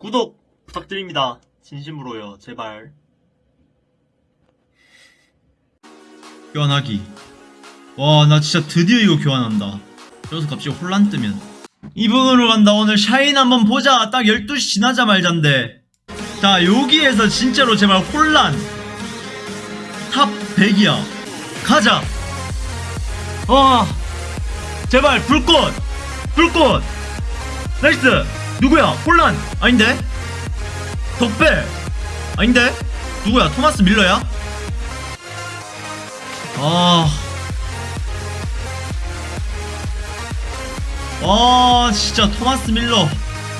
구독 부탁드립니다. 진심으로요. 제발. 교환하기. 와 나 진짜 드디어 이거 교환한다. 여기서 갑자기 홀란 뜨면. 이분으로 간다. 오늘 샤인 한번 보자. 딱 12시 지나자마잔데. 자 여기에서 진짜로 제발 홀란. top 100이야. 가자. 와 제발 불꽃. 불꽃. 나이스 누구야 홀란 아닌데 덕배 아닌데 누구야 토마스 뮐러야 아. 와, 진짜 토마스 뮐러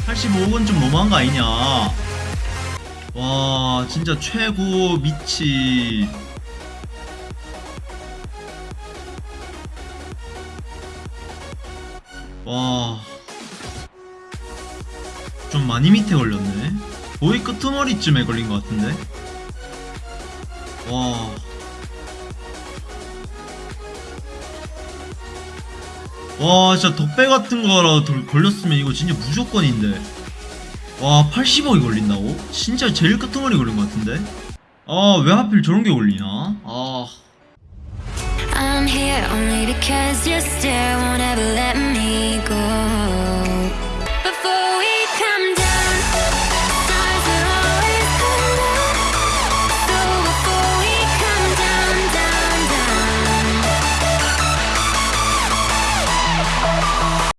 85억은 좀 너무한 거 아니냐. 와, 진짜 최고 미치. 와. 좀 많이 밑에 걸렸네. 거의 끄트머리쯤에 걸린 것 같은데. 와. 와 진짜 덕배 같은 거라도 돌- 걸렸으면 이거 진짜 무조건인데 와 80억이 걸린다고? 진짜 제일 끄트머리 걸린 것 같은데 아 왜 하필 저런 게 걸리나 아 we come